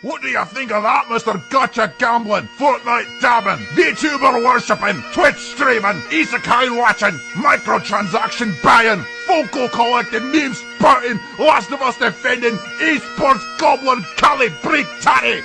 What do you think of that, Mr. Gacha Gambling, Fortnite dabbing, VTuber worshipping, Twitch streaming, Isekai watching, microtransaction buying, Focal collecting, Memes Spouting, Last of Us defending, esports goblin Cali Tatty?